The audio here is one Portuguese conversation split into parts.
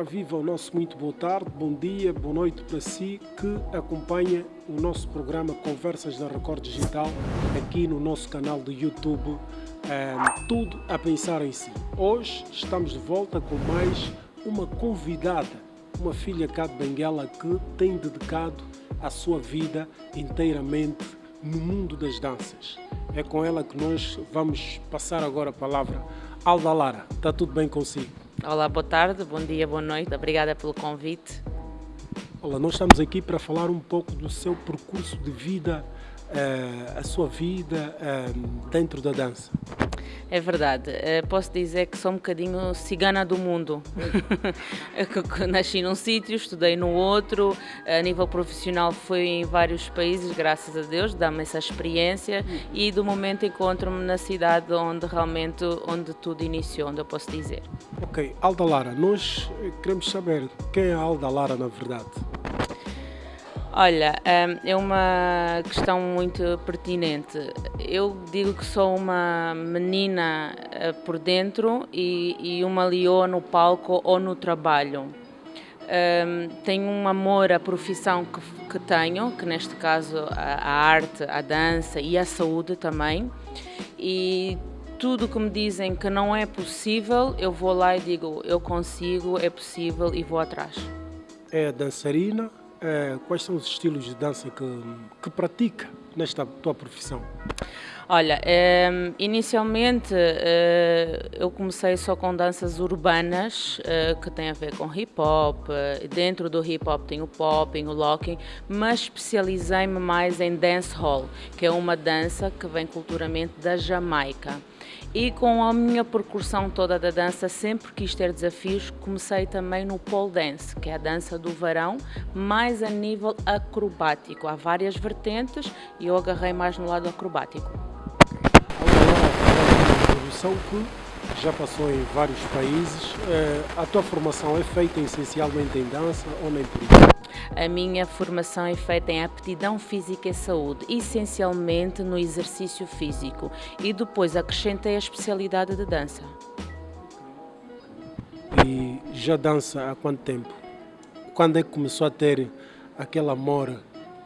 Ora, viva o nosso muito boa tarde, bom dia, boa noite para si que acompanha o nosso programa Conversas da Record Digital aqui no nosso canal do YouTube, é, Tudo a Pensar em Si. Hoje estamos de volta com mais uma convidada, uma filha cá de Benguela que tem dedicado a sua vida inteiramente no mundo das danças. É com ela que nós vamos passar agora a palavra. Alda Lara, está tudo bem consigo? Olá, boa tarde, bom dia, boa noite. Obrigada pelo convite. Olá, nós estamos aqui para falar um pouco do seu percurso de vida, uh, a sua vida uh, dentro da dança. É verdade. Eh, posso dizer que sou um bocadinho cigana do mundo. Nasci num sítio, estudei no outro. A nível profissional fui em vários países, graças a Deus, dá-me essa experiência. E do momento encontro-me na cidade onde realmente onde tudo iniciou, onde eu posso dizer. Ok, Alda Lara, nós queremos saber quem é Alda Lara na verdade. Olha, hum, é uma questão muito pertinente. Eu digo que sou uma menina eh, por dentro e, uma leoa no palco ou no trabalho. Um, tenho um amor à profissão que, tenho, que neste caso a, arte, a dança e a saúde também. E tudo que me dizem que não é possível, eu vou lá e digo eu consigo, é possível e vou atrás. É dançarina, é, quais são os estilos de dança que, que pratica nesta tua profissão? Olha, é, inicialmente é, eu comecei só com danças urbanas é, que têm a ver com hip hop. Dentro do hip hop tem o popping, o locking, mas especializei-me mais em dancehall, que é uma dança que vem culturalmente da Jamaica. E com a minha percussão toda da dança, sempre quis ter desafios, comecei também no pole dance, que é a dança do verão, mais a nível acrobático. Há várias vertentes e eu agarrei mais no lado acrobático. Já passou em vários países, eh, a tua formação é feita essencialmente em dança ou nem por isso? A minha formação é feita em aptidão física e saúde, essencialmente no exercício físico, e depois acrescentei a especialidade de dança. E já dança há quanto tempo? Quando é que começou a ter aquele amor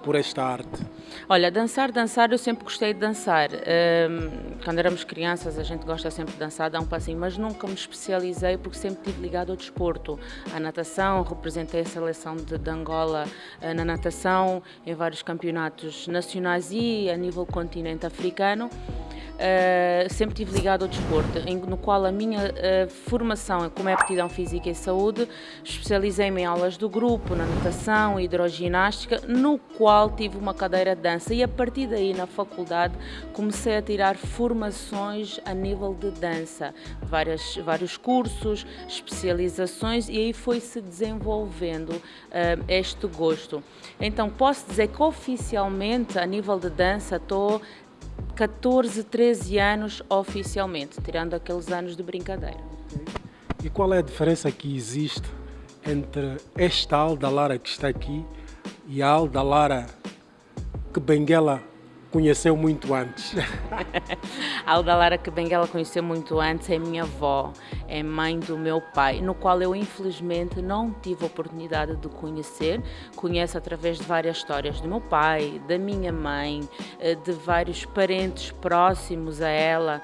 por esta arte? Olha, dançar, dançar, eu sempre gostei de dançar. Um, quando éramos crianças, a gente gosta sempre de dançar, dar um passinho, mas nunca me especializei porque sempre estive ligado ao desporto. À natação, representei a seleção de, de Angola uh, na natação, em vários campeonatos nacionais e a nível continente africano. Uh, sempre estive ligado ao desporto, em, no qual a minha uh, formação, como é aptidão física e saúde, especializei-me em aulas do grupo, na natação e hidroginástica, no qual tive uma cadeira de dança e a partir daí na faculdade comecei a tirar formações a nível de dança, várias, vários cursos, especializações e aí foi-se desenvolvendo uh, este gosto. Então posso dizer que oficialmente a nível de dança estou 14, 13 anos oficialmente, tirando aqueles anos de brincadeira. E qual é a diferença que existe entre esta Alda Lara que está aqui e a Alda Lara que Benguela conheceu muito antes? a Alda Lara que Benguela conheceu muito antes é minha avó, é mãe do meu pai, no qual eu infelizmente não tive a oportunidade de conhecer. Conheço através de várias histórias do meu pai, da minha mãe, eh, de vários parentes próximos a ela.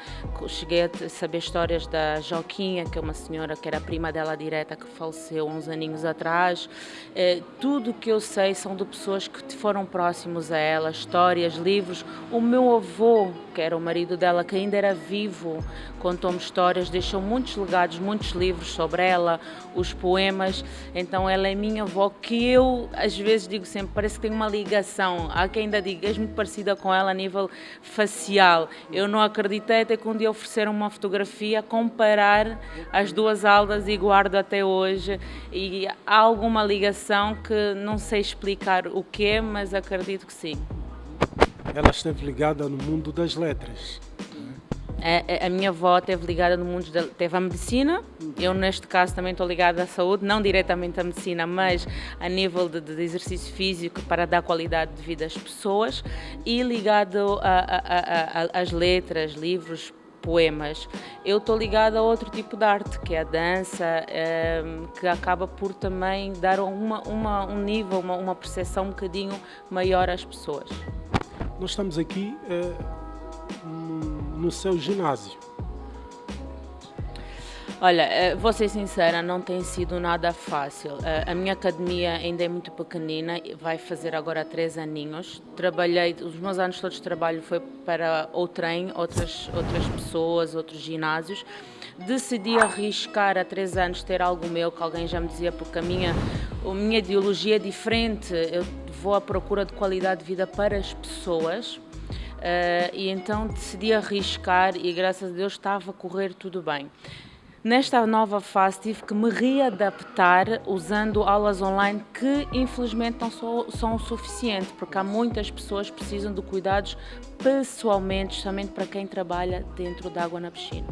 Cheguei a saber histórias da Joquinha, que é uma senhora que era prima dela direta, que faleceu uns aninhos atrás. Eh, tudo que eu sei são de pessoas que foram próximos a ela, histórias, livros, o meu avô, que era o marido dela, que ainda era vivo, contou-me histórias, deixou muitos legados, muitos livros sobre ela, os poemas. Então ela é minha avó, que eu às vezes digo sempre, parece que tem uma ligação. Há quem ainda diga, és muito parecida com ela a nível facial. Eu não acreditei até que um dia ofereceram uma fotografia, comparar as duas aldas e guardo até hoje. E há alguma ligação que não sei explicar o que é, mas acredito que sim ela esteve ligada no mundo das letras. A, é, é, a, minha avó esteve ligada no mundo da teve a medicina, eu neste caso também estou ligada à saúde, não diretamente à medicina, mas a nível de, de exercício físico para dar qualidade de vida às pessoas e ligado às letras, livros, poemas. Eu estou ligada a outro tipo de arte, que é a dança, ehm, que acaba por também dar uma, uma, um nível, uma, uma percepção um bocadinho maior às pessoas. Nós estamos aqui é, no seu ginásio. Olha, eh, vou ser sincera, não tem sido nada fácil. Eh, a minha academia ainda é muito pequenina, vai fazer agora três aninhos. Trabalhei, os meus anos todos de trabalho foi para o trem, outras, outras pessoas, outros ginásios. Decidi arriscar há três anos ter algo meu, que alguém já me dizia, porque a minha, a minha ideologia é diferente. Eu vou à procura de qualidade de vida para as pessoas. Uh, e então decidi arriscar e graças a Deus estava a correr tudo bem. Nesta nova fase tive que me readaptar usando aulas online que infelizmente não são, o suficiente, porque há muitas pessoas que precisam de cuidados pessoalmente, somente para quem trabalha dentro da água na piscina.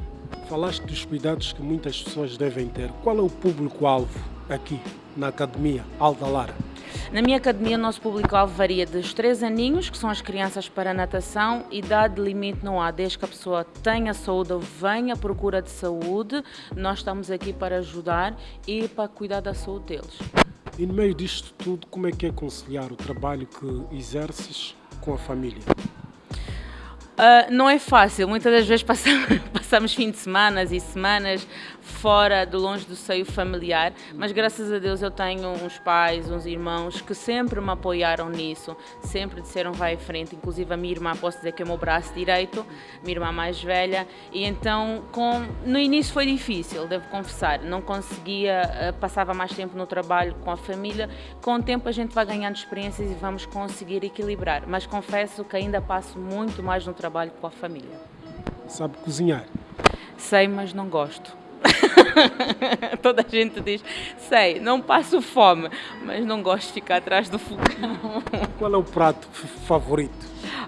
Falaste dos cuidados que muitas pessoas devem ter. Qual é o público-alvo aqui na Academia Alda Lara? Na minha academia, o nosso público-alvo varia dos 3 aninhos, que são as crianças para natação, idade limite não há, desde que a pessoa tenha saúde ou venha à procura de saúde, nós estamos aqui para ajudar e para cuidar da saúde deles. E no meio disto tudo, como é que é conciliar o trabalho que exerces com a família? Uh, não é fácil, muitas das vezes passamos, passamos fim de semana e semanas fora de longe do seio familiar, mas graças a Deus eu tenho uns pais, uns irmãos que sempre me apoiaram nisso, sempre disseram vai em frente, inclusive a minha irmã, posso dizer que é o meu braço direito, minha irmã mais velha, e então com, no início foi difícil, devo confessar, não conseguia, ah, passava mais tempo no trabalho com a família, com o tempo a gente vai ganhando experiências e vamos conseguir equilibrar, mas confesso que ainda passo muito mais no trabalho com a família. Sabe cozinhar? Sei, mas não gosto. Toda a gente diz, sei, não passo fome, mas não gosto de ficar atrás do fogão. Qual é o prato favorito?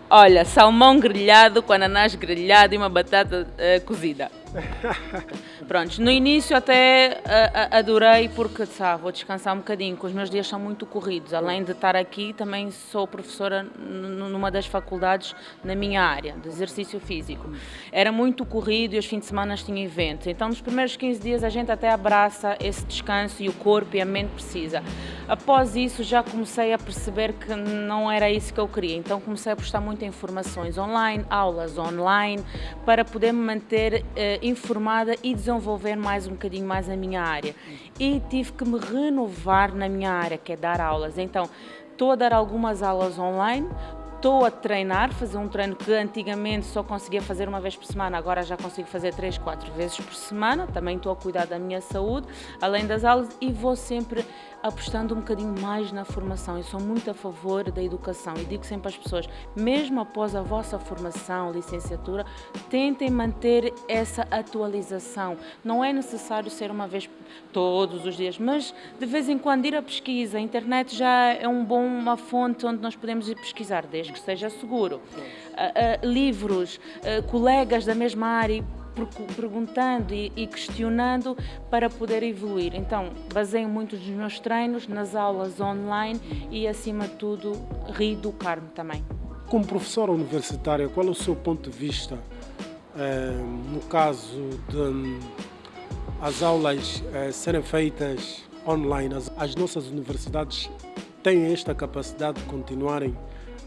Olha, salmão grelhado com ananás grelhado e uma batata uh, cozida. Pronto, no início até uh, adorei porque sabe, vou descansar um bocadinho, porque os meus dias são muito corridos. Além de estar aqui, também sou professora numa das faculdades na minha área, de exercício físico. Era muito corrido e os fins de semana tinha eventos. Então, nos primeiros 15 dias, a gente até abraça esse descanso e o corpo e a mente precisa. Após isso, já comecei a perceber que não era isso que eu queria. Então, comecei a postar muitas informações online, aulas online, para poder me manter uh, informada e desenvolver mais um bocadinho mais a minha área. E tive que me renovar na minha área, que é dar aulas. Então, estou a dar algumas aulas online, estou a treinar, fazer um treino que antigamente só conseguia fazer uma vez por semana, agora já consigo fazer três, quatro vezes por semana. Também estou a cuidar da minha saúde, além das aulas, e vou sempre apostando um bocadinho mais na formação. Eu sou muito a favor da educação e digo sempre às pessoas, mesmo após a vossa formação, licenciatura, tentem manter essa atualização. Não é necessário ser uma vez todos os dias, mas de vez em quando ir a pesquisa. A internet já é um bom, uma fonte onde nós podemos ir pesquisar, desde que seja seguro. Uh, uh, livros, uh, colegas da mesma área perguntando e, e questionando para poder evoluir. Então, baseio muito dos meus treinos nas aulas online e, acima de tudo, reeducar-me também. Como professora universitária, qual é o seu ponto de vista eh, no caso de um, as aulas eh, serem feitas online? As, as nossas universidades têm esta capacidade de continuarem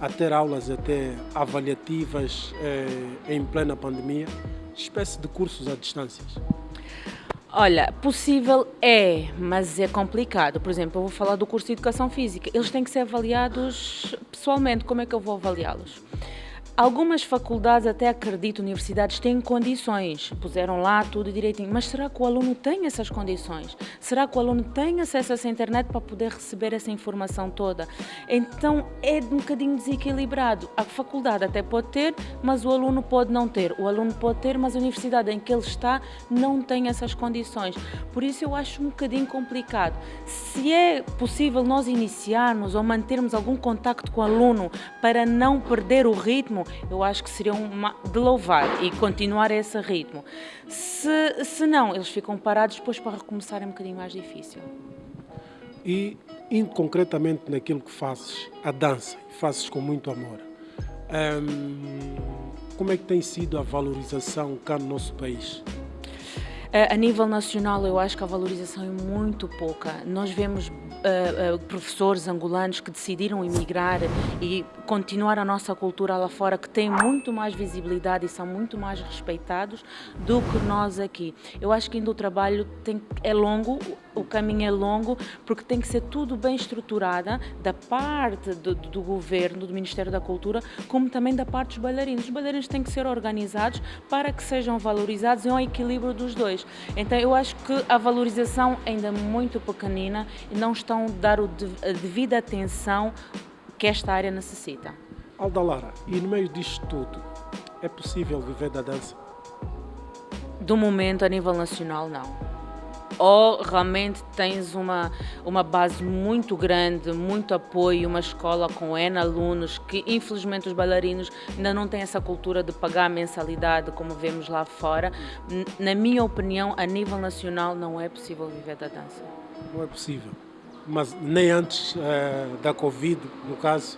a ter aulas até avaliativas eh, em plena pandemia? espécie de cursos à distância? Olha, possível é, mas é complicado. Por exemplo, eu vou falar do curso de Educação Física. Eles têm que ser avaliados pessoalmente. Como é que eu vou avaliá-los? Algumas faculdades, até acredito, universidades têm condições, puseram lá tudo direitinho, mas será que o aluno tem essas condições? Será que o aluno tem acesso a essa internet para poder receber essa informação toda? Então é um bocadinho desequilibrado. A faculdade até pode ter, mas o aluno pode não ter. O aluno pode ter, mas a universidade em que ele está não tem essas condições. Por isso eu acho um bocadinho complicado. Se é possível nós iniciarmos ou mantermos algum contacto com o aluno para não perder o ritmo, eu acho que seria uma, de louvar e continuar esse ritmo. Se, se não, eles ficam parados depois para recomeçar é um bocadinho mais difícil. E indo concretamente naquilo que fazes, a dança, fazes com muito amor. Hum, como é que tem sido a valorização cá no nosso país? A nível nacional, eu acho que a valorização é muito pouca. Nós vemos uh, uh, professores angolanos que decidiram emigrar e continuar a nossa cultura lá fora, que têm muito mais visibilidade e são muito mais respeitados do que nós aqui. Eu acho que ainda o trabalho tem, é longo, o caminho é longo, porque tem que ser tudo bem estruturado da parte do, do governo, do Ministério da Cultura, como também da parte dos bailarinos. Os bailarinos têm que ser organizados para que sejam valorizados e um equilíbrio dos dois. Então eu acho que a valorização ainda é muito pequenina e não estão a dar a devida atenção que esta área necessita. Aldalara, e no meio disto tudo, é possível viver da dança? Do momento, a nível nacional, não ou realmente tens uma, uma base muito grande, muito apoio, uma escola com N alunos, que infelizmente os bailarinos ainda não têm essa cultura de pagar mensalidade como vemos lá fora. Na minha opinião, a nível nacional, não é possível viver da dança. Não é possível. Mas nem antes uh, da Covid, no caso,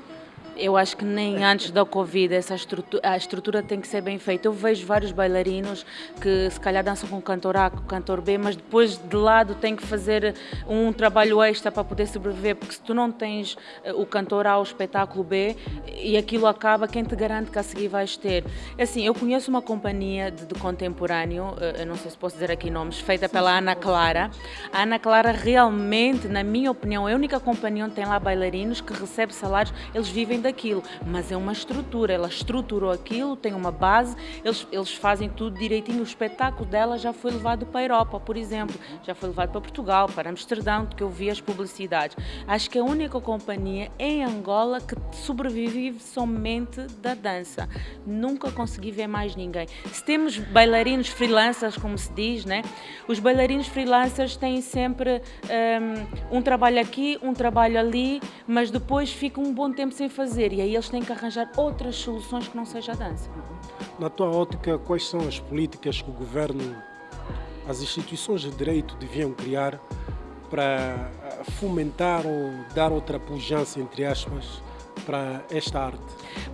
eu acho que nem antes da Covid essa estrutura, a estrutura tem que ser bem feita. Eu vejo vários bailarinos que se calhar dançam com o cantor A, com o cantor B, mas depois de lado tem que fazer um trabalho extra para poder sobreviver, porque se tu não tens eh, o cantor A, o espetáculo B, e aquilo acaba, quem te garante que a seguir vais ter? Assim, eu conheço uma companhia de, de contemporâneo, eh, eu não sei se posso dizer aqui nomes, feita pela Ana Clara. A Ana Clara realmente, na minha opinião, é a única companhia onde tem lá bailarinos que recebe salários, eles vivem daquilo, mas é uma estrutura, ela estruturou aquilo, tem uma base, eles, eles fazem tudo direitinho. O espetáculo dela já foi levado para a Europa, por exemplo, já foi levado para Portugal, para Amsterdão, que eu vi as publicidades. Acho que é a única companhia em Angola que sobrevive somente da dança. Nunca consegui ver mais ninguém. Se temos bailarinos freelancers, como se diz, né? Os bailarinos freelancers têm sempre um, um trabalho aqui, um trabalho ali, mas depois ficam um bom tempo sem fazer fazer e aí eles têm que arranjar outras soluções que não seja a dança. Na tua ótica, quais são as políticas que o governo, as instituições de direito deviam criar para fomentar ou dar outra pujança, entre aspas, para esta arte?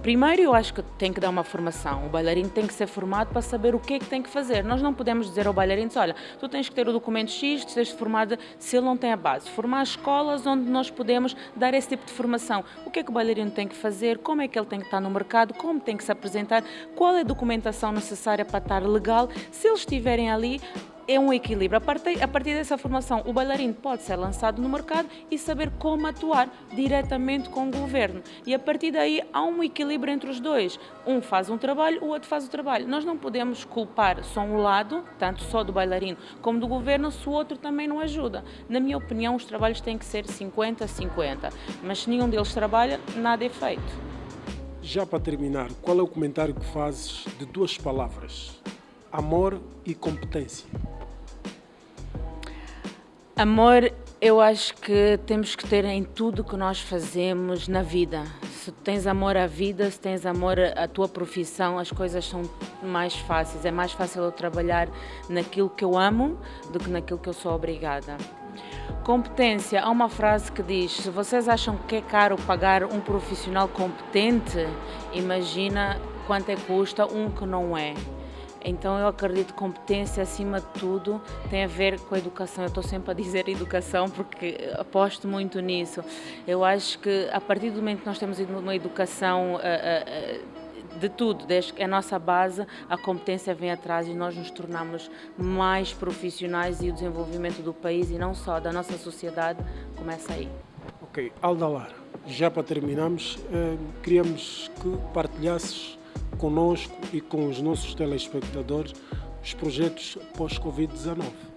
Primeiro, eu acho que tem que dar uma formação. O bailarino tem que ser formado para saber o que é que tem que fazer. Nós não podemos dizer ao bailarino, olha, tu tens que ter o documento X, tu tens formado, se ele não tem a base. Formar escolas onde nós podemos dar esse tipo de formação. O que é que o bailarino tem que fazer, como é que ele tem que estar no mercado, como tem que se apresentar, qual é a documentação necessária para estar legal. Se eles estiverem ali, é um equilíbrio. A partir, a partir dessa formação, o bailarino pode ser lançado no mercado e saber como atuar diretamente com o governo. E a partir daí há um equilíbrio entre os dois. Um faz um trabalho, o outro faz o trabalho. Nós não podemos culpar só um lado, tanto só do bailarino como do governo, se o outro também não ajuda. Na minha opinião, os trabalhos têm que ser 50-50. Mas se nenhum deles trabalha, nada é feito. Já para terminar, qual é o comentário que fazes de duas palavras? Amor e competência. Amor, eu acho que temos que ter em tudo que nós fazemos na vida. Se tens amor à vida, se tens amor à tua profissão, as coisas são mais fáceis. É mais fácil eu trabalhar naquilo que eu amo do que naquilo que eu sou obrigada. Competência, há uma frase que diz: se vocês acham que é caro pagar um profissional competente, imagina quanto é custa um que não é. Então eu acredito que competência acima de tudo tem a ver com a educação. Eu estou sempre a dizer educação porque aposto muito nisso. Eu acho que a partir do momento que nós temos uma educação uh, uh, de tudo, desde que a nossa base, a competência vem atrás e nós nos tornamos mais profissionais e o desenvolvimento do país e não só da nossa sociedade começa aí. Ok, Aldalar, já para terminarmos, queríamos que partilhasses conosco e com os nossos telespectadores os projetos pós-Covid-19.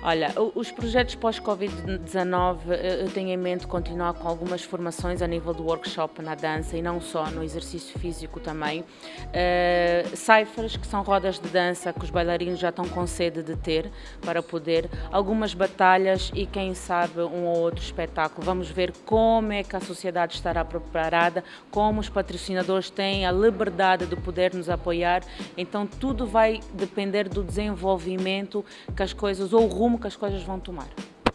Olha, os projetos pós-Covid-19 eh, eu tenho em mente continuar com algumas formações a nível do workshop na dança e não só, no exercício físico também. Uh, que são rodas de dança que os bailarinos já estão com sede de ter para poder. Algumas batalhas e quem sabe um ou outro espetáculo. Vamos ver como é que a sociedade estará preparada, como os patrocinadores têm a liberdade de poder nos apoiar. Então tudo vai depender do desenvolvimento que as coisas ou o rumo rumo que as coisas vão tomar.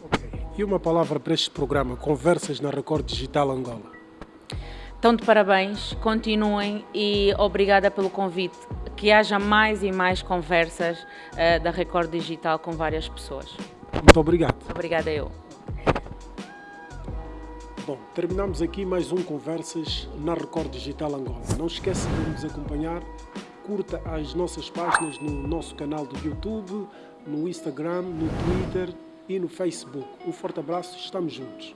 Okay. E uma palavra para este programa, Conversas na Record Digital Angola? Estão de parabéns, continuem e obrigada pelo convite. Que haja mais e mais conversas uh, da Record Digital com várias pessoas. Muito obrigado. Obrigada eu. Bom, terminamos aqui mais um Conversas na Record Digital Angola. Não esqueça de nos acompanhar, curta as nossas páginas no nosso canal do YouTube, no Instagram, no Twitter e no Facebook. Um forte abraço, estamos juntos.